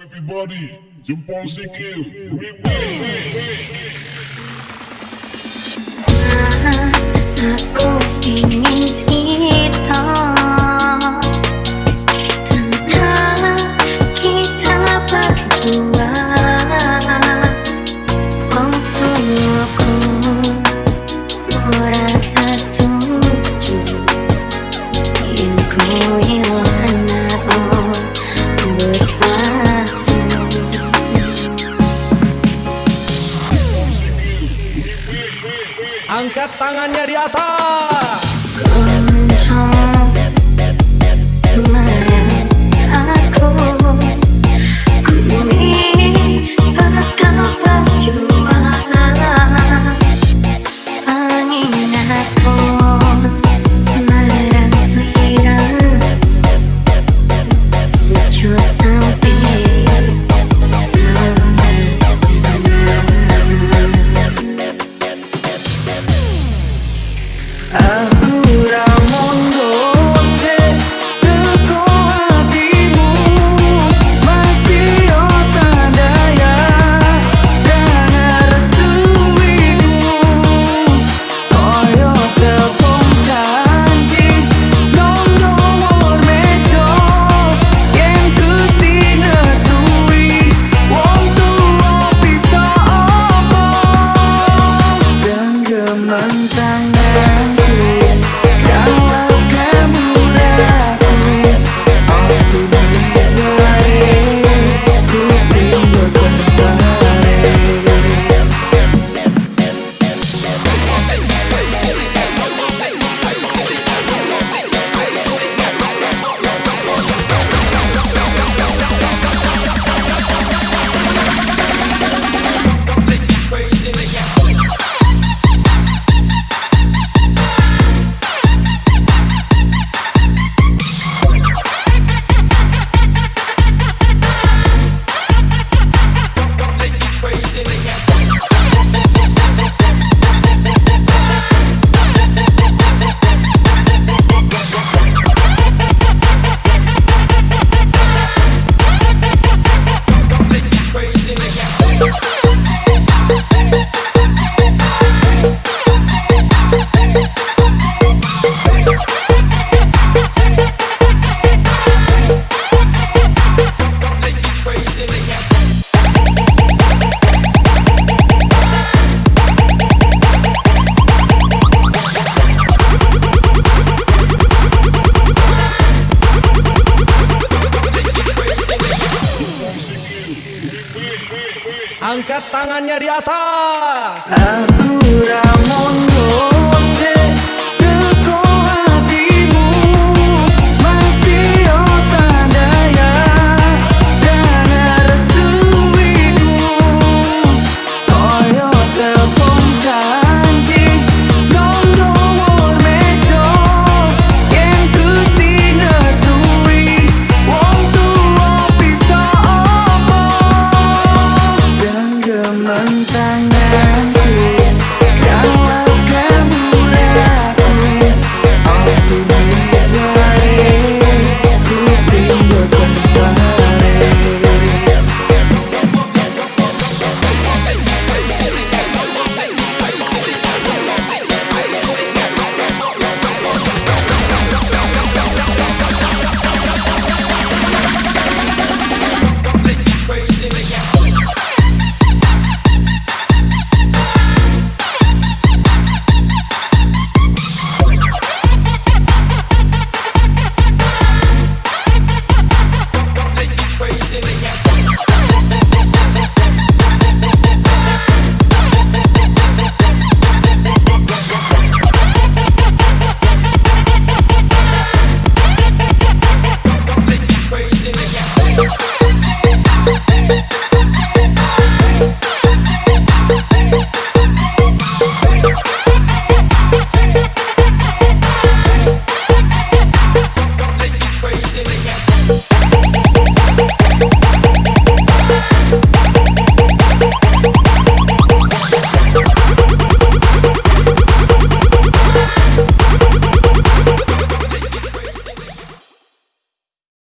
Everybody, jempol sikil, remix. Aku ingin Angkat tangannya di atas. rằng tangannya di atas. Aku Ramon Lopez.